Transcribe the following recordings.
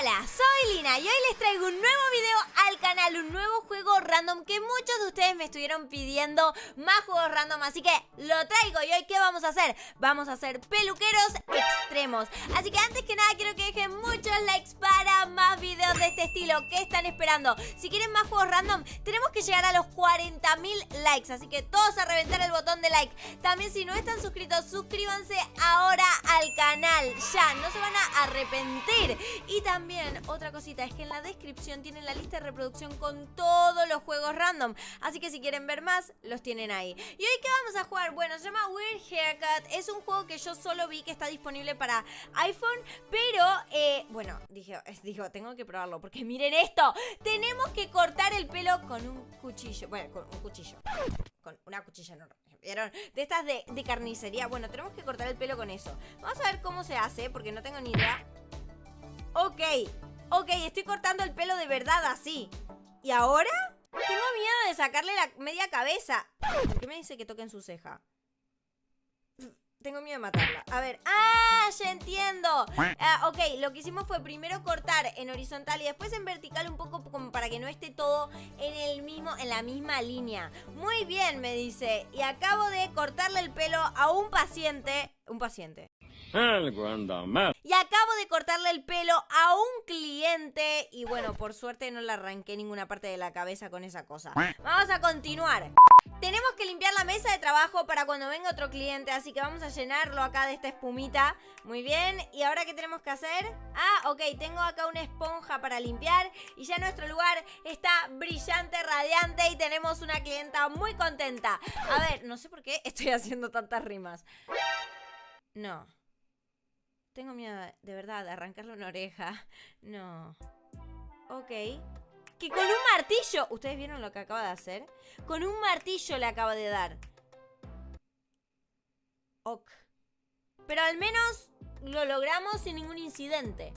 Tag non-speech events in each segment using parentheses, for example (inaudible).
Hola, soy Lina y hoy les traigo un nuevo video al canal, un nuevo juego random que muchos de ustedes me estuvieron pidiendo más juegos random, así que lo traigo y hoy ¿qué vamos a hacer? Vamos a hacer peluqueros extremos, así que antes que nada quiero que dejen muchos likes este estilo, ¿qué están esperando? Si quieren más juegos random, tenemos que llegar a los 40.000 likes, así que todos a reventar el botón de like, también si no están suscritos, suscríbanse ahora al canal, ya, no se van a arrepentir y también, otra cosita, es que en la descripción tienen la lista de reproducción con todos los juegos random. Así que si quieren ver más, los tienen ahí. ¿Y hoy qué vamos a jugar? Bueno, se llama Weird Haircut. Es un juego que yo solo vi que está disponible para iPhone. Pero, eh, bueno, dije, digo, tengo que probarlo. Porque miren esto. Tenemos que cortar el pelo con un cuchillo. Bueno, con un cuchillo. Con una cuchilla no ¿Vieron? De estas de, de carnicería. Bueno, tenemos que cortar el pelo con eso. Vamos a ver cómo se hace, porque no tengo ni idea. Ok, ok, estoy cortando el pelo de verdad así. ¿Y ahora? Tengo miedo de sacarle la media cabeza. ¿Por qué me dice que toque en su ceja? Tengo miedo de matarla. A ver. ¡Ah! Ya entiendo. Ah, ok, lo que hicimos fue primero cortar en horizontal y después en vertical un poco como para que no esté todo en el mismo, en la misma línea. Muy bien, me dice. Y acabo de cortarle el pelo a un paciente. Un paciente. Y acabo de cortarle el pelo a un cliente y bueno, por suerte no le arranqué ninguna parte de la cabeza con esa cosa. Vamos a continuar. Tenemos que limpiar la mesa de trabajo para cuando venga otro cliente, así que vamos a llenarlo acá de esta espumita. Muy bien, ¿y ahora qué tenemos que hacer? Ah, ok, tengo acá una esponja para limpiar y ya nuestro lugar está brillante, radiante y tenemos una clienta muy contenta. A ver, no sé por qué estoy haciendo tantas rimas. No. Tengo miedo, de verdad, de arrancarle una oreja. (laughs) No. Ok. Que con un martillo... ¿Ustedes vieron lo que acaba de hacer? Con un martillo le acaba de dar. Ok. Pero al menos lo logramos sin ningún incidente.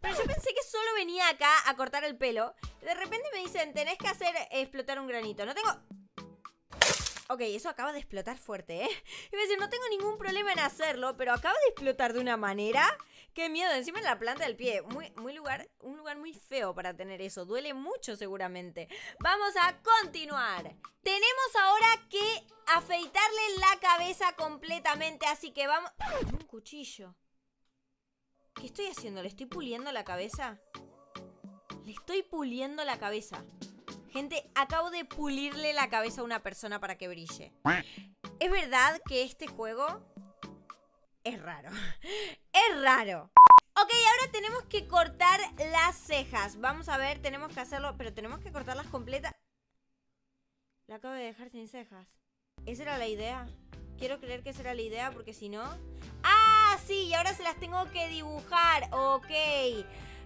Pero yo pensé que solo venía acá a cortar el pelo. De repente me dicen, tenés que hacer explotar un granito. No tengo... Ok, eso acaba de explotar fuerte, ¿eh? (laughs) Y decir, no tengo ningún problema en hacerlo, pero acaba de explotar de una manera... ¡Qué miedo! Encima en la planta del pie. Muy, muy lugar, un lugar muy feo para tener eso. Duele mucho seguramente. Vamos a continuar. Tenemos ahora que afeitarle la cabeza completamente, así que vamos... Un cuchillo. ¿Qué estoy haciendo? ¿Le estoy puliendo la cabeza? Le estoy puliendo la cabeza. Gente, acabo de pulirle la cabeza a una persona para que brille. ¿Es verdad que este juego es raro? (laughs) Es raro. Ok, ahora tenemos que cortar las cejas. Vamos a ver, tenemos que hacerlo, pero tenemos que cortarlas completas. La acabo de dejar sin cejas. ¿Esa era la idea? Quiero creer que esa era la idea porque si no... ¡Ah, sí! Y ahora se las tengo que dibujar. Ok.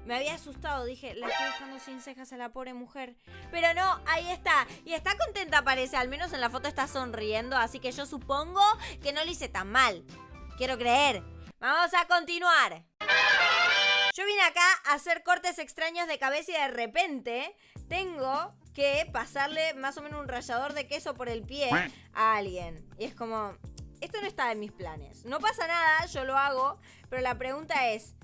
Me había asustado, dije, la estoy dejando sin cejas a la pobre mujer. Pero no, ahí está. Y está contenta parece, al menos en la foto está sonriendo, así que yo supongo que no lo hice tan mal. Quiero creer. Vamos a continuar. Yo vine acá a hacer cortes extraños de cabeza y de repente tengo que pasarle más o menos un rallador de queso por el pie a alguien. Y es como, esto no está en mis planes. No pasa nada, yo lo hago, pero la pregunta es,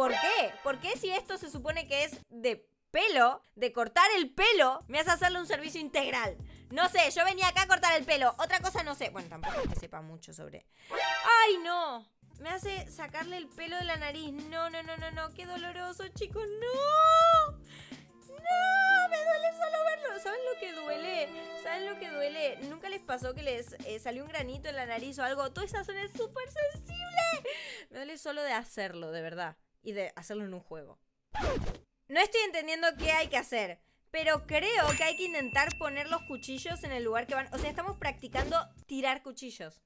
¿Por qué? ¿Por qué si esto se supone que es de pelo, de cortar el pelo, me hace hacerle un servicio integral? No sé, yo venía acá a cortar el pelo. Otra cosa no sé. Bueno, tampoco es que sepa mucho sobre... ¡Ay, no! Me hace sacarle el pelo de la nariz. No, no, no, no, no. Qué doloroso, chicos. ¡No! ¡No! Me duele solo verlo. ¿Saben lo que duele? ¿Saben lo que duele? ¿Nunca les pasó que les eh, salió un granito en la nariz o algo? Toda esa zona es súper sensible. Me duele solo de hacerlo, de verdad y de hacerlo en un juego. No estoy entendiendo qué hay que hacer, pero creo que hay que intentar poner los cuchillos en el lugar que van. O sea, estamos practicando tirar cuchillos.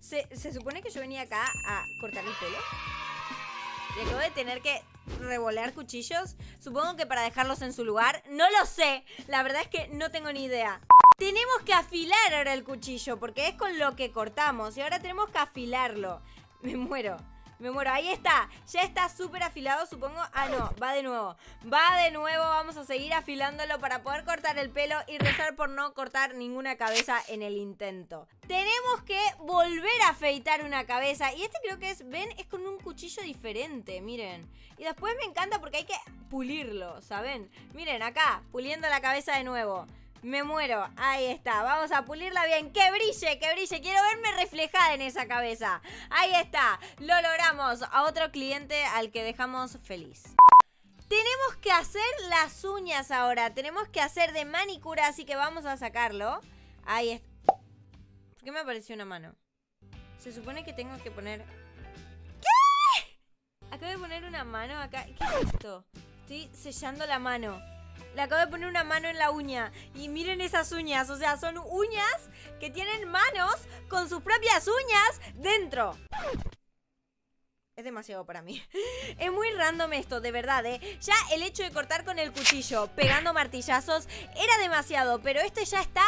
¿Se, supone que yo venía acá a cortar el pelo? Y acabo de tener que revolear cuchillos. Supongo que para dejarlos en su lugar. No lo sé. La verdad es que no tengo ni idea. Tenemos que afilar ahora el cuchillo porque es con lo que cortamos. Y ahora tenemos que afilarlo. Me muero. Me muero. Ahí está. Ya está súper afilado, supongo. Ah, no. Va de nuevo. Va de nuevo. Vamos a seguir afilándolo para poder cortar el pelo y rezar por no cortar ninguna cabeza en el intento. Tenemos que volver a afeitar una cabeza. Y este creo que es, ven, es con un cuchillo diferente. Miren. Y después me encanta porque hay que pulirlo, ¿saben? Miren, acá, puliendo la cabeza de nuevo. Me muero. Ahí está. Vamos a pulirla bien. ¡Que brille! ¡Que brille! Quiero verme reflejada en esa cabeza. Ahí está. Lo logramos. A otro cliente al que dejamos feliz. Tenemos que hacer las uñas ahora. Tenemos que hacer de manicura, así que vamos a sacarlo. Ahí está. ¿Por qué me apareció una mano? Se supone que tengo que poner... ¿Qué? Acabo de poner una mano acá. ¿Qué es esto? Estoy sellando la mano. Le acabo de poner una mano en la uña. Y miren esas uñas. O sea, son uñas que tienen manos con sus propias uñas dentro. Es demasiado para mí. (laughs) Es muy random esto, de verdad, ¿eh? Ya el hecho de cortar con el cuchillo, pegando martillazos, era demasiado. Pero este ya está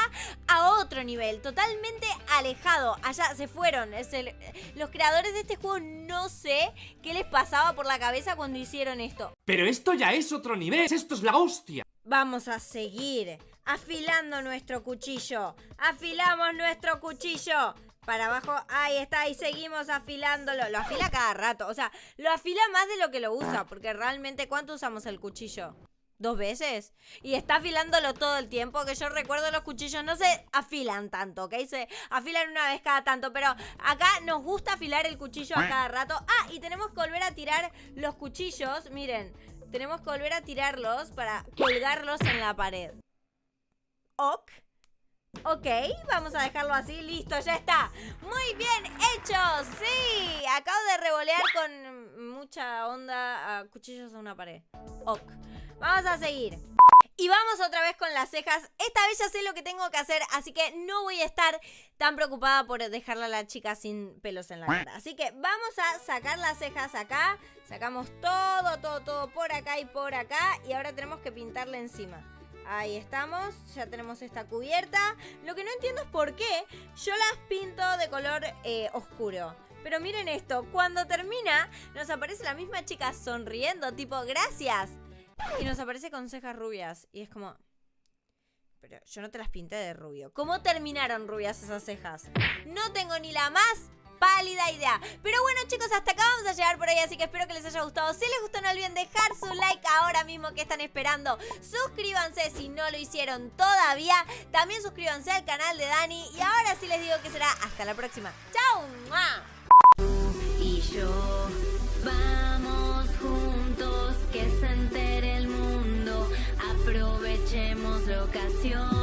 a otro nivel, totalmente alejado. Allá se fueron. El... Los creadores de este juego no sé qué les pasaba por la cabeza cuando hicieron esto. Pero esto ya es otro nivel. Esto es la hostia. Vamos a seguir afilando nuestro cuchillo. Afilamos nuestro cuchillo. Para abajo, ahí está, y seguimos afilándolo. Lo afila cada rato, o sea, lo afila más de lo que lo usa, porque realmente, ¿cuánto usamos el cuchillo? ¿Dos veces? Y está afilándolo todo el tiempo, que yo recuerdo los cuchillos no se afilan tanto, ¿ok? Se afilan una vez cada tanto, pero acá nos gusta afilar el cuchillo a cada rato. Ah, y tenemos que volver a tirar los cuchillos, miren, tenemos que volver a tirarlos para colgarlos en la pared. Ok. Ok, vamos a dejarlo así, listo, ya está Muy bien hecho, sí Acabo de revolear con mucha onda a cuchillos a una pared Ok, vamos a seguir y vamos otra vez con las cejas. Esta vez ya sé lo que tengo que hacer, así que no voy a estar tan preocupada por dejarla a la chica sin pelos en la cara. Así que vamos a sacar las cejas acá. Sacamos todo, todo, todo por acá y por acá. Y ahora tenemos que pintarle encima. Ahí estamos, ya tenemos esta cubierta. Lo que no entiendo es por qué yo las pinto de color eh, oscuro. Pero miren esto, cuando termina nos aparece la misma chica sonriendo, tipo, gracias. Y nos aparece con cejas rubias. Y es como... Pero yo no te las pinté de rubio. ¿Cómo terminaron rubias esas cejas? No tengo ni la más pálida idea. Pero bueno chicos, hasta acá vamos a llegar por ahí, así que espero que les haya gustado. Si les gustó no olviden dejar su like ahora mismo que están esperando. Suscríbanse si no lo hicieron todavía. También suscríbanse al canal de Dani. Y ahora sí les digo que será hasta la próxima. ¡Chao! Y yo vamos juntos, que se entere el mundo. Aprovechemos la ocasión.